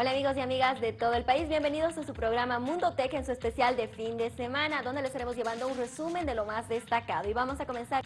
Hola amigos y amigas de todo el país, bienvenidos a su programa Mundo Tech en su especial de fin de semana, donde les estaremos llevando un resumen de lo más destacado. Y vamos a comenzar.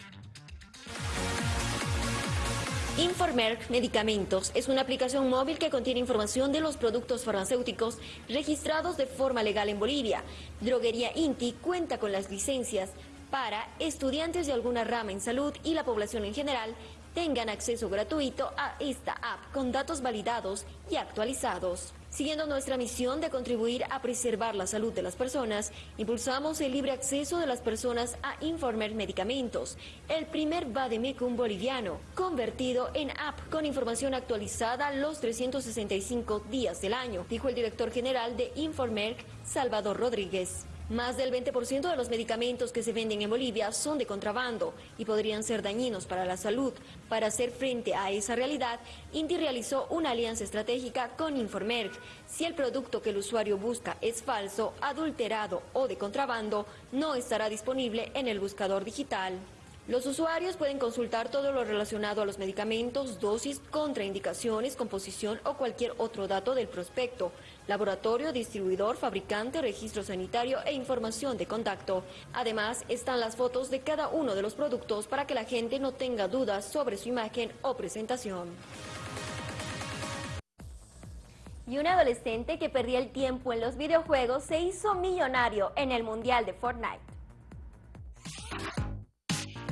Informerk Medicamentos es una aplicación móvil que contiene información de los productos farmacéuticos registrados de forma legal en Bolivia. Droguería Inti cuenta con las licencias para estudiantes de alguna rama en salud y la población en general tengan acceso gratuito a esta app con datos validados y actualizados. Siguiendo nuestra misión de contribuir a preservar la salud de las personas, impulsamos el libre acceso de las personas a Informer Medicamentos, el primer Bademecum boliviano, convertido en app con información actualizada los 365 días del año, dijo el director general de Informer, Salvador Rodríguez. Más del 20% de los medicamentos que se venden en Bolivia son de contrabando y podrían ser dañinos para la salud. Para hacer frente a esa realidad, Inti realizó una alianza estratégica con Informerg. Si el producto que el usuario busca es falso, adulterado o de contrabando, no estará disponible en el buscador digital. Los usuarios pueden consultar todo lo relacionado a los medicamentos, dosis, contraindicaciones, composición o cualquier otro dato del prospecto, laboratorio, distribuidor, fabricante, registro sanitario e información de contacto. Además, están las fotos de cada uno de los productos para que la gente no tenga dudas sobre su imagen o presentación. Y un adolescente que perdía el tiempo en los videojuegos se hizo millonario en el Mundial de Fortnite.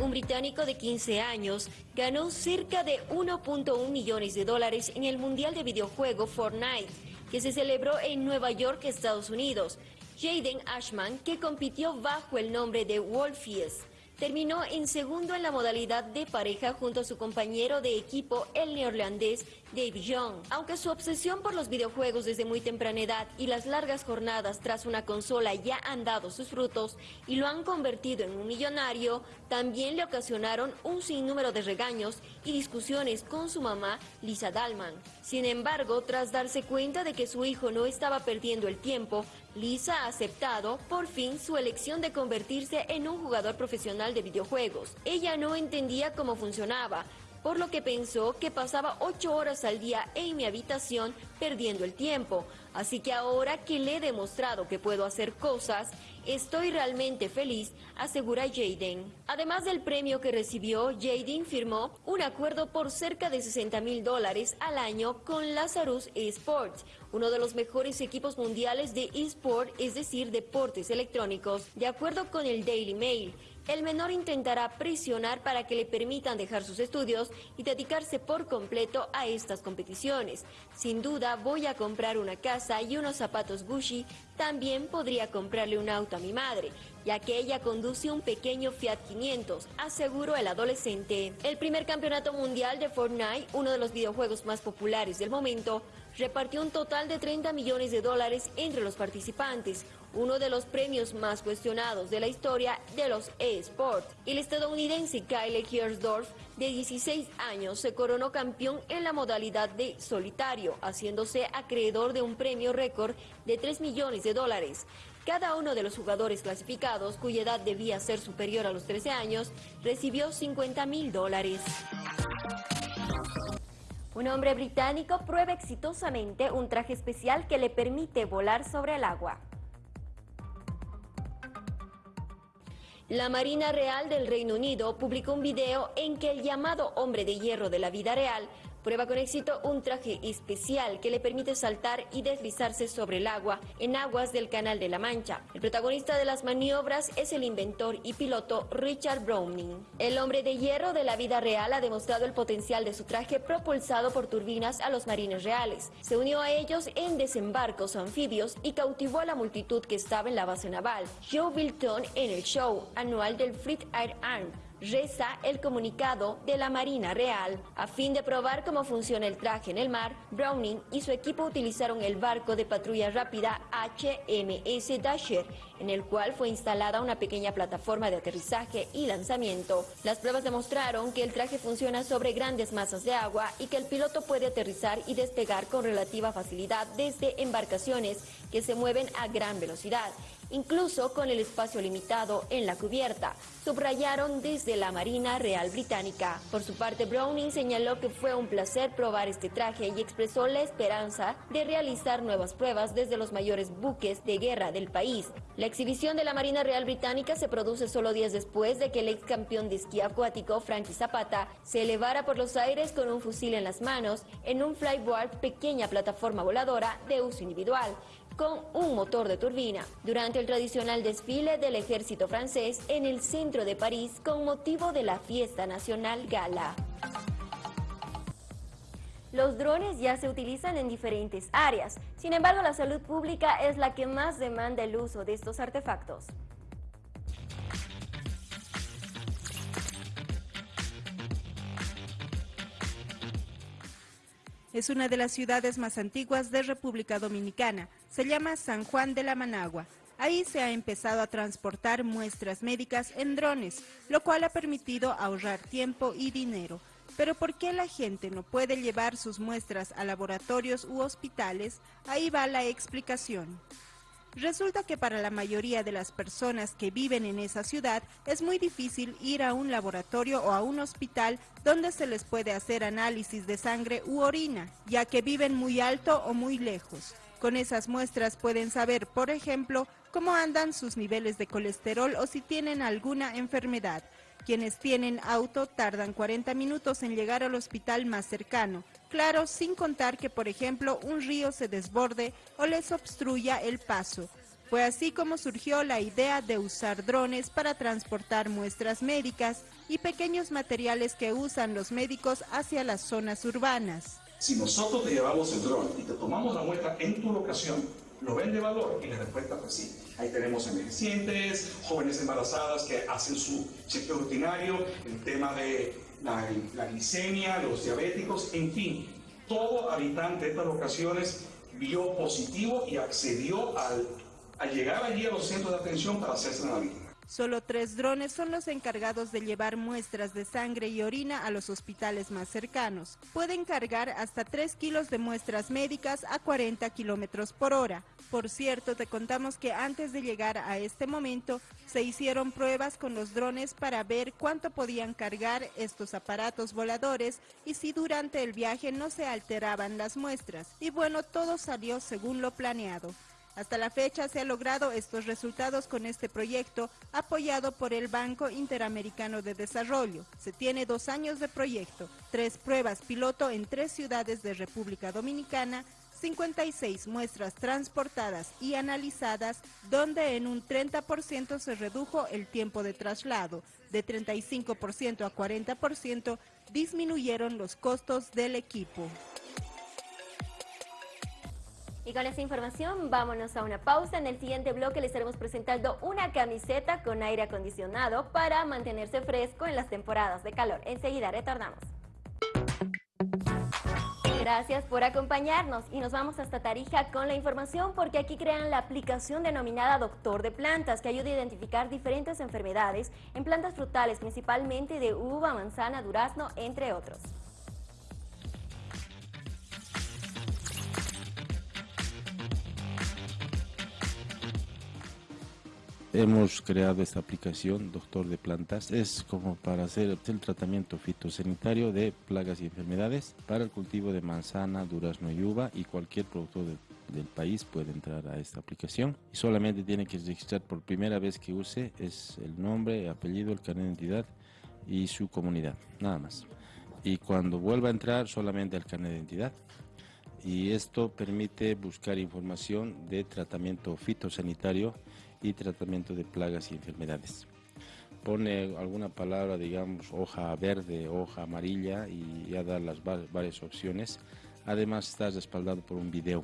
Un británico de 15 años ganó cerca de 1.1 millones de dólares en el Mundial de Videojuego Fortnite, que se celebró en Nueva York, Estados Unidos. Jaden Ashman, que compitió bajo el nombre de Wolfies, terminó en segundo en la modalidad de pareja junto a su compañero de equipo, el neerlandés Dave Young. Aunque su obsesión por los videojuegos desde muy temprana edad y las largas jornadas tras una consola ya han dado sus frutos y lo han convertido en un millonario, también le ocasionaron un sinnúmero de regaños y discusiones con su mamá, Lisa Dalman. Sin embargo, tras darse cuenta de que su hijo no estaba perdiendo el tiempo, Lisa ha aceptado por fin su elección de convertirse en un jugador profesional de videojuegos. Ella no entendía cómo funcionaba, por lo que pensó que pasaba ocho horas al día en mi habitación perdiendo el tiempo. Así que ahora que le he demostrado que puedo hacer cosas, estoy realmente feliz, asegura Jaden. Además del premio que recibió, Jaden firmó un acuerdo por cerca de 60 mil dólares al año con Lazarus Esports, uno de los mejores equipos mundiales de eSport, es decir, deportes electrónicos, de acuerdo con el Daily Mail. El menor intentará presionar para que le permitan dejar sus estudios y dedicarse por completo a estas competiciones. Sin duda voy a comprar una casa y unos zapatos Gucci, también podría comprarle un auto a mi madre, ya que ella conduce un pequeño Fiat 500, aseguró el adolescente. El primer campeonato mundial de Fortnite, uno de los videojuegos más populares del momento, repartió un total de 30 millones de dólares entre los participantes, uno de los premios más cuestionados de la historia de los eSports. El estadounidense Kyle Kiersdorf, de 16 años, se coronó campeón en la modalidad de solitario, haciéndose acreedor de un premio récord de 3 millones de dólares. Cada uno de los jugadores clasificados, cuya edad debía ser superior a los 13 años, recibió 50 mil dólares. Un hombre británico prueba exitosamente un traje especial que le permite volar sobre el agua. La Marina Real del Reino Unido publicó un video en que el llamado hombre de hierro de la vida real Prueba con éxito un traje especial que le permite saltar y deslizarse sobre el agua en aguas del Canal de la Mancha. El protagonista de las maniobras es el inventor y piloto Richard Browning. El hombre de hierro de la vida real ha demostrado el potencial de su traje propulsado por turbinas a los marines reales. Se unió a ellos en desembarcos anfibios y cautivó a la multitud que estaba en la base naval. Joe Bilton en el show anual del Fleet Air Arm reza el comunicado de la Marina Real. A fin de probar cómo funciona el traje en el mar, Browning y su equipo utilizaron el barco de patrulla rápida HMS Dasher, en el cual fue instalada una pequeña plataforma de aterrizaje y lanzamiento. Las pruebas demostraron que el traje funciona sobre grandes masas de agua y que el piloto puede aterrizar y despegar con relativa facilidad desde embarcaciones que se mueven a gran velocidad incluso con el espacio limitado en la cubierta, subrayaron desde la Marina Real Británica. Por su parte, Browning señaló que fue un placer probar este traje y expresó la esperanza de realizar nuevas pruebas desde los mayores buques de guerra del país. La exhibición de la Marina Real Británica se produce solo días después de que el ex campeón de esquí acuático, Frankie Zapata, se elevara por los aires con un fusil en las manos en un flyboard pequeña plataforma voladora de uso individual con un motor de turbina durante el tradicional desfile del ejército francés en el centro de París con motivo de la fiesta nacional gala. Los drones ya se utilizan en diferentes áreas, sin embargo la salud pública es la que más demanda el uso de estos artefactos. Es una de las ciudades más antiguas de República Dominicana. Se llama San Juan de la Managua. Ahí se ha empezado a transportar muestras médicas en drones, lo cual ha permitido ahorrar tiempo y dinero. Pero ¿por qué la gente no puede llevar sus muestras a laboratorios u hospitales? Ahí va la explicación. Resulta que para la mayoría de las personas que viven en esa ciudad es muy difícil ir a un laboratorio o a un hospital donde se les puede hacer análisis de sangre u orina, ya que viven muy alto o muy lejos. Con esas muestras pueden saber, por ejemplo, cómo andan sus niveles de colesterol o si tienen alguna enfermedad. Quienes tienen auto tardan 40 minutos en llegar al hospital más cercano. Claro, sin contar que, por ejemplo, un río se desborde o les obstruya el paso. Fue así como surgió la idea de usar drones para transportar muestras médicas y pequeños materiales que usan los médicos hacia las zonas urbanas. Si nosotros te llevamos el dron y te tomamos la muestra en tu locación, ¿lo ven de valor? Y la respuesta fue sí. Ahí tenemos envejecientes, jóvenes embarazadas que hacen su chequeo rutinario, el tema de la, glicemia, los diabéticos, en fin, todo habitante de estas locaciones vio positivo y accedió al, a llegar allí a los centros de atención para hacerse la vida. Solo tres drones son los encargados de llevar muestras de sangre y orina a los hospitales más cercanos. Pueden cargar hasta 3 kilos de muestras médicas a 40 kilómetros por hora. Por cierto, te contamos que antes de llegar a este momento, se hicieron pruebas con los drones para ver cuánto podían cargar estos aparatos voladores y si durante el viaje no se alteraban las muestras. Y bueno, todo salió según lo planeado. Hasta la fecha se han logrado estos resultados con este proyecto apoyado por el Banco Interamericano de Desarrollo. Se tiene dos años de proyecto, tres pruebas piloto en tres ciudades de República Dominicana, 56 muestras transportadas y analizadas, donde en un 30% se redujo el tiempo de traslado, de 35% a 40% disminuyeron los costos del equipo. Y con esta información vámonos a una pausa. En el siguiente bloque les estaremos presentando una camiseta con aire acondicionado para mantenerse fresco en las temporadas de calor. Enseguida retornamos. Gracias por acompañarnos y nos vamos hasta Tarija con la información porque aquí crean la aplicación denominada Doctor de Plantas que ayuda a identificar diferentes enfermedades en plantas frutales, principalmente de uva, manzana, durazno, entre otros. Hemos creado esta aplicación, Doctor de Plantas, es como para hacer el tratamiento fitosanitario de plagas y enfermedades para el cultivo de manzana, durazno y uva y cualquier productor del país puede entrar a esta aplicación y solamente tiene que registrar por primera vez que use es el nombre, apellido, el carnet de identidad y su comunidad, nada más. Y cuando vuelva a entrar solamente el carnet de identidad y esto permite buscar información de tratamiento fitosanitario y tratamiento de plagas y enfermedades. Pone alguna palabra, digamos, hoja verde, hoja amarilla y ya da las varias opciones. Además está respaldado por un video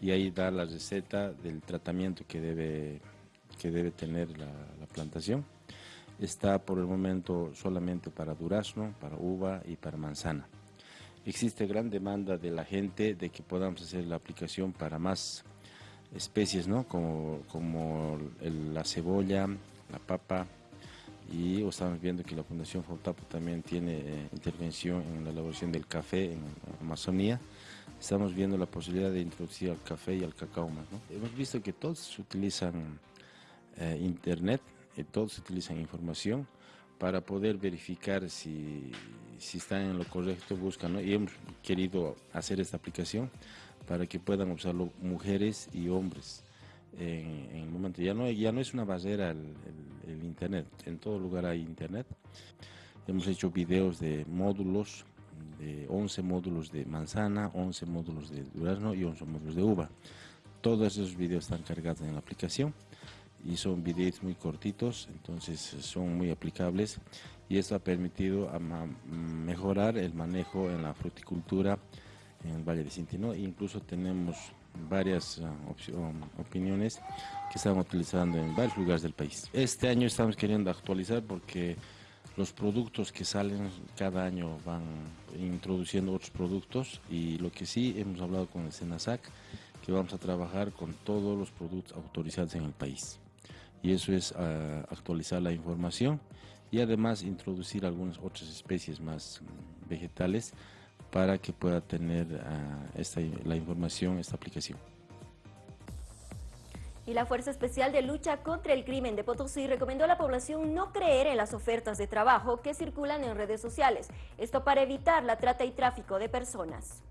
y ahí da la receta del tratamiento que debe, que debe tener la, la plantación. Está por el momento solamente para durazno, para uva y para manzana. Existe gran demanda de la gente de que podamos hacer la aplicación para más especies, ¿no? Como, como la cebolla, la papa, y estamos viendo que la Fundación Fotapo también tiene eh, intervención en la elaboración del café en Amazonía. estamos viendo la posibilidad de introducir al café y al cacao más. Hemos visto que todos utilizan eh, internet, y todos utilizan información para poder verificar si, si están en lo correcto, buscan, y hemos querido hacer esta aplicación para que puedan usarlo mujeres y hombres. En, el momento ya no, es una barrera el, el internet, en todo lugar hay internet. Hemos hecho videos de módulos, de 11 módulos de manzana, 11 módulos de durazno y 11 módulos de uva. Todos esos videos están cargados en la aplicación y son videos muy cortitos, entonces son muy aplicables y esto ha permitido mejorar el manejo en la fruticultura en el Valle de Cintino. Incluso tenemos varias ah, opiniones que están utilizando en varios lugares del país. Este año estamos queriendo actualizar porque los productos que salen cada año van introduciendo otros productos y lo que sí hemos hablado con el SENASAC que vamos a trabajar con todos los productos autorizados en el país y eso es ah, actualizar la información y además introducir algunas otras especies más mm, vegetales para que pueda tener ah, esta, la información, esta aplicación. Y la Fuerza Especial de Lucha contra el Crimen de Potosí recomendó a la población no creer en las ofertas de trabajo que circulan en redes sociales. Esto para evitar la trata y tráfico de personas.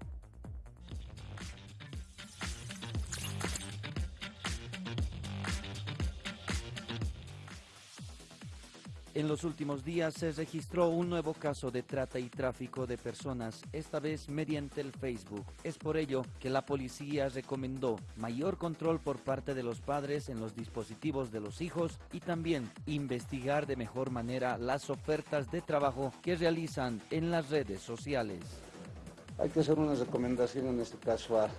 En los últimos días se registró un nuevo caso de trata y tráfico de personas, esta vez mediante el Facebook. Es por ello que la policía recomendó mayor control por parte de los padres en los dispositivos de los hijos y también investigar de mejor manera las ofertas de trabajo que realizan en las redes sociales. Hay que hacer una recomendación en este caso a,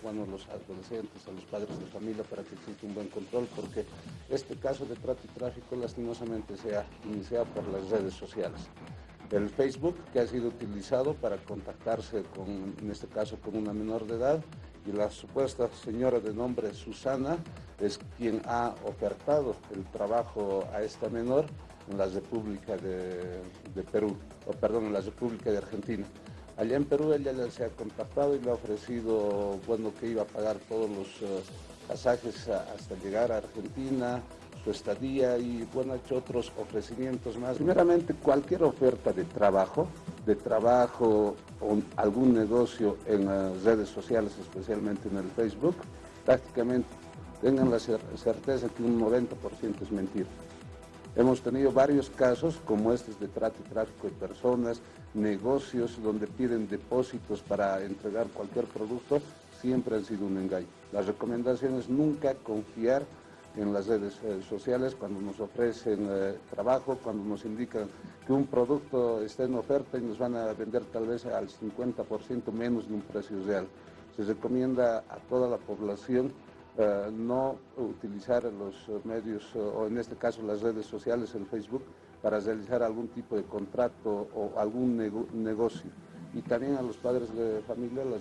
bueno, los adolescentes, a los padres de familia para que exista un buen control, porque este caso de trata y tráfico lastimosamente se ha iniciado por las redes sociales. El Facebook, que ha sido utilizado para contactarse con, en este caso, con una menor de edad, y la supuesta señora de nombre Susana es quien ha ofertado el trabajo a esta menor en la República de, Perú, o perdón, en la República de Argentina. Allá en Perú ella se ha contactado y le ha ofrecido, bueno, que iba a pagar todos los eh, pasajes hasta llegar a Argentina, su estadía y, bueno, ha hecho otros ofrecimientos más. Primeramente, cualquier oferta de trabajo, de trabajo o algún negocio en las redes sociales, especialmente en el Facebook, prácticamente tengan la certeza que un 90% es mentira. Hemos tenido varios casos como estos de trato y tráfico de personas, negocios donde piden depósitos para entregar cualquier producto, siempre han sido un engaño. La recomendación es nunca confiar en las redes eh, sociales cuando nos ofrecen eh, trabajo, cuando nos indican que un producto está en oferta y nos van a vender tal vez al 50% menos de un precio real. Se recomienda a toda la población eh, no utilizar los medios, o en este caso las redes sociales, el Facebook, para realizar algún tipo de contrato o algún negocio. Y también a los padres de familia las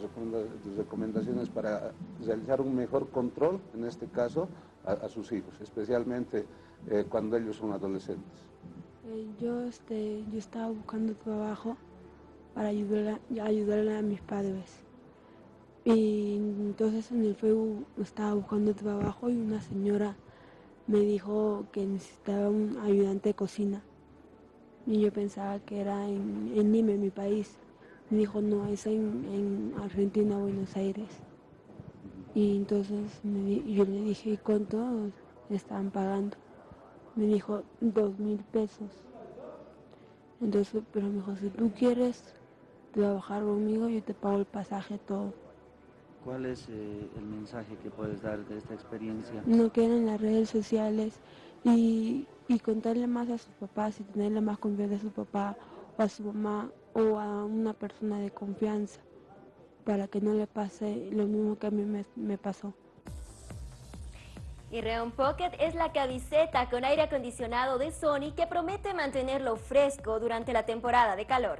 recomendaciones para realizar un mejor control, en este caso, a, sus hijos, especialmente eh, cuando ellos son adolescentes. Eh, yo, este, yo estaba buscando trabajo para ayudar ayudarle a mis padres. Y entonces en el Facebook estaba buscando trabajo y una señora me dijo que necesitaba un ayudante de cocina. Y yo pensaba que era en, en Lima, mi país. Me dijo, no, es en, Argentina, Buenos Aires. Y entonces yo le dije, ¿cuánto estaban pagando? Me dijo, dos mil pesos. Entonces, pero me dijo, si tú quieres trabajar conmigo, yo te pago el pasaje todo. ¿Cuál es eh, el mensaje que puedes dar de esta experiencia? No queden en las redes sociales y, contarle más a sus papás y tenerle más confianza a su papá o a su mamá o a una persona de confianza para que no le pase lo mismo que a mí me, pasó. Y Reon Pocket es la camiseta con aire acondicionado de Sony que promete mantenerlo fresco durante la temporada de calor.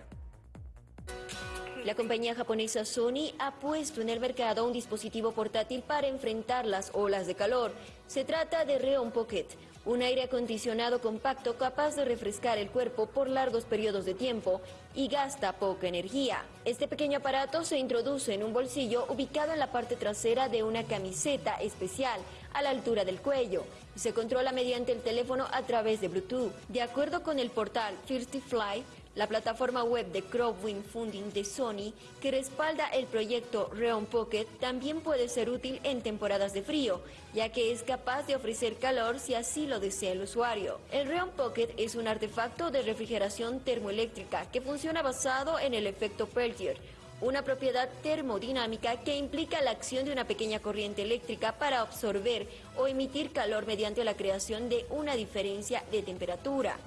La compañía japonesa Sony ha puesto en el mercado un dispositivo portátil para enfrentar las olas de calor. Se trata de Reon Pocket, un aire acondicionado compacto capaz de refrescar el cuerpo por largos periodos de tiempo y gasta poca energía. Este pequeño aparato se introduce en un bolsillo ubicado en la parte trasera de una camiseta especial a la altura del cuello se controla mediante el teléfono a través de Bluetooth. De acuerdo con el portal Thirsty Fly, la plataforma web de Crowdwind Funding de Sony, que respalda el proyecto Reon Pocket, también puede ser útil en temporadas de frío, ya que es capaz de ofrecer calor si así lo desea el usuario. El Reon Pocket es un artefacto de refrigeración termoeléctrica que funciona basado en el efecto Peltier, una propiedad termodinámica que implica la acción de una pequeña corriente eléctrica para absorber o emitir calor mediante la creación de una diferencia de temperatura.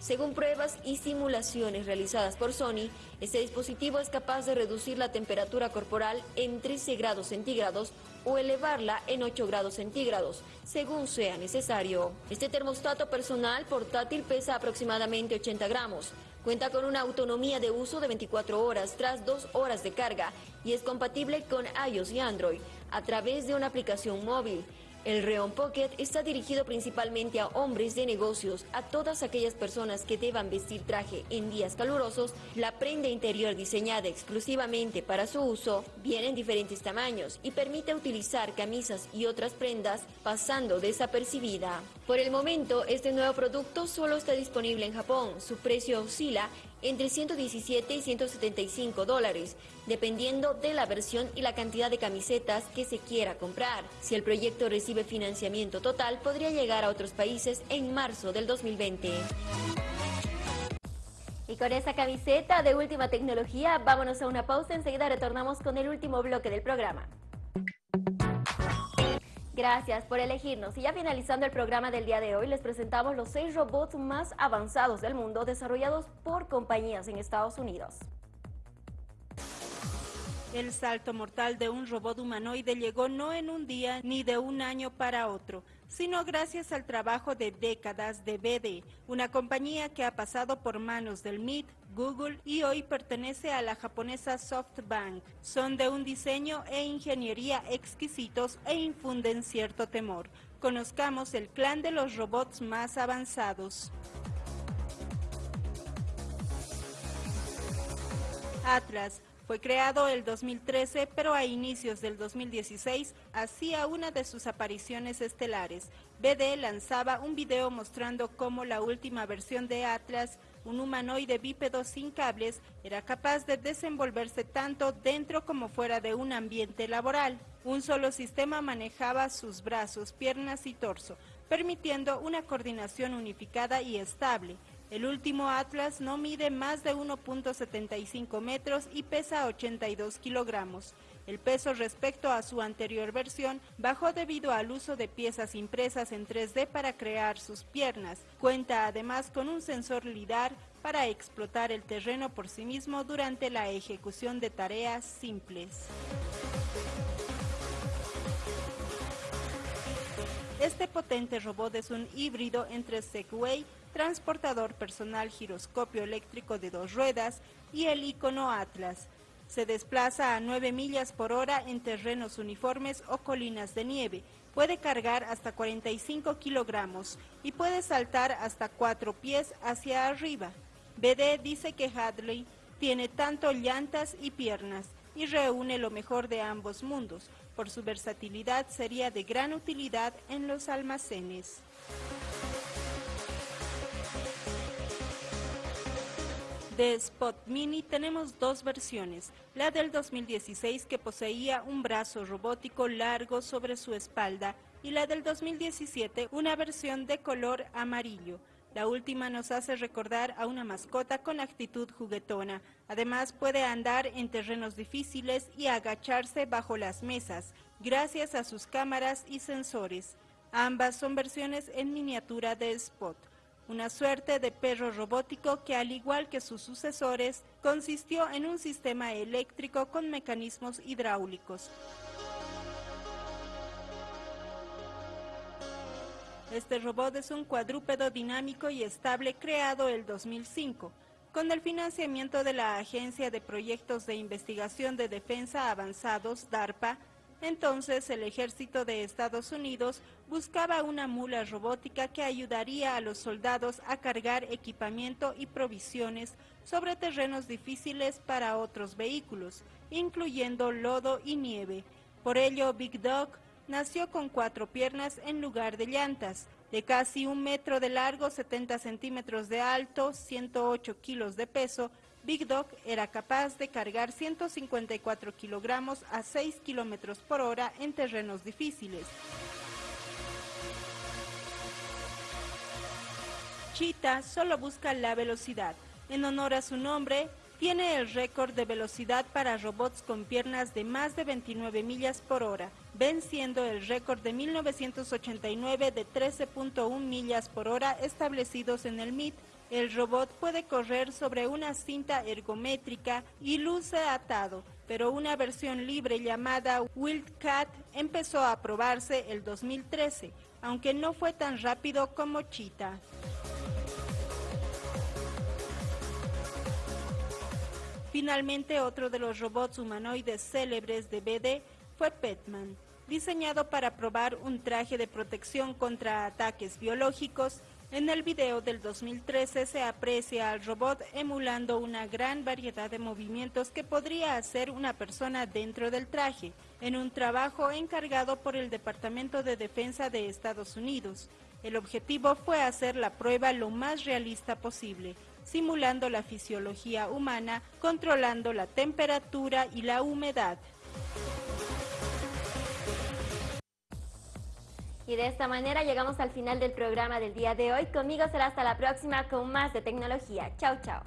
Según pruebas y simulaciones realizadas por Sony, este dispositivo es capaz de reducir la temperatura corporal en 13 grados centígrados o elevarla en 8 grados centígrados, según sea necesario. Este termostato personal portátil pesa aproximadamente 80 gramos. Cuenta con una autonomía de uso de 24 horas tras 2 horas de carga y es compatible con iOS y Android a través de una aplicación móvil. El Reon Pocket está dirigido principalmente a hombres de negocios, a todas aquellas personas que deban vestir traje en días calurosos. La prenda interior diseñada exclusivamente para su uso viene en diferentes tamaños y permite utilizar camisas y otras prendas pasando desapercibida. Por el momento, este nuevo producto solo está disponible en Japón. Su precio oscila entre 117 y 175 dólares, dependiendo de la versión y la cantidad de camisetas que se quiera comprar. Si el proyecto recibe financiamiento total, podría llegar a otros países en marzo del 2020. Y con esa camiseta de última tecnología, vámonos a una pausa. Enseguida retornamos con el último bloque del programa. Gracias por elegirnos. Y ya finalizando el programa del día de hoy, les presentamos los seis robots más avanzados del mundo desarrollados por compañías en Estados Unidos. El salto mortal de un robot humanoide llegó no en un día ni de un año para otro, sino gracias al trabajo de décadas de BD, una compañía que ha pasado por manos del MIT, Google y hoy pertenece a la japonesa SoftBank. Son de un diseño e ingeniería exquisitos e infunden cierto temor. Conozcamos el clan de los robots más avanzados. Atlas, fue creado el 2013, pero a inicios del 2016 hacía una de sus apariciones estelares. BD lanzaba un video mostrando cómo la última versión de Atlas, un humanoide bípedo sin cables, era capaz de desenvolverse tanto dentro como fuera de un ambiente laboral. Un solo sistema manejaba sus brazos, piernas y torso, permitiendo una coordinación unificada y estable. El último Atlas no mide más de 1.75 metros y pesa 82 kilogramos. El peso respecto a su anterior versión bajó debido al uso de piezas impresas en 3D para crear sus piernas. Cuenta además con un sensor LIDAR para explotar el terreno por sí mismo durante la ejecución de tareas simples. Este potente robot es un híbrido entre Segway transportador personal giroscopio eléctrico de dos ruedas y el icono Atlas. Se desplaza a 9 millas por hora en terrenos uniformes o colinas de nieve. Puede cargar hasta 45 kilogramos y puede saltar hasta 4 pies hacia arriba. BD dice que Hadley tiene tanto llantas y piernas y reúne lo mejor de ambos mundos. Por su versatilidad sería de gran utilidad en los almacenes. De Spot Mini tenemos dos versiones, la del 2016 que poseía un brazo robótico largo sobre su espalda y la del 2017 una versión de color amarillo. La última nos hace recordar a una mascota con actitud juguetona. Además puede andar en terrenos difíciles y agacharse bajo las mesas, gracias a sus cámaras y sensores. Ambas son versiones en miniatura de Spot una suerte de perro robótico que al igual que sus sucesores, consistió en un sistema eléctrico con mecanismos hidráulicos. Este robot es un cuadrúpedo dinámico y estable creado el 2005. Con el financiamiento de la Agencia de Proyectos de Investigación de Defensa Avanzados, DARPA, Entonces el ejército de Estados Unidos buscaba una mula robótica que ayudaría a los soldados a cargar equipamiento y provisiones sobre terrenos difíciles para otros vehículos, incluyendo lodo y nieve. Por ello, Big Dog nació con cuatro piernas en lugar de llantas, de casi un metro de largo, 70 centímetros de alto, 108 kilos de peso, Big Dog era capaz de cargar 154 kilogramos a 6 kilómetros por hora en terrenos difíciles. Cheetah solo busca la velocidad. En honor a su nombre, tiene el récord de velocidad para robots con piernas de más de 29 millas por hora, venciendo el récord de 1989 de 13.1 millas por hora establecidos en el MIT. El robot puede correr sobre una cinta ergométrica y luce atado, pero una versión libre llamada Wildcat empezó a probarse el 2013, aunque no fue tan rápido como Cheetah. Finalmente, otro de los robots humanoides célebres de BD fue Petman, diseñado para probar un traje de protección contra ataques biológicos. En el video del 2013 se aprecia al robot emulando una gran variedad de movimientos que podría hacer una persona dentro del traje, en un trabajo encargado por el Departamento de Defensa de Estados Unidos. El objetivo fue hacer la prueba lo más realista posible, simulando la fisiología humana, controlando la temperatura y la humedad. Y de esta manera llegamos al final del programa del día de hoy. Conmigo será hasta la próxima con más de tecnología. Chao, chao.